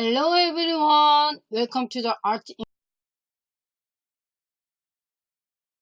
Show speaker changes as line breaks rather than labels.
Hello everyone, welcome to the Art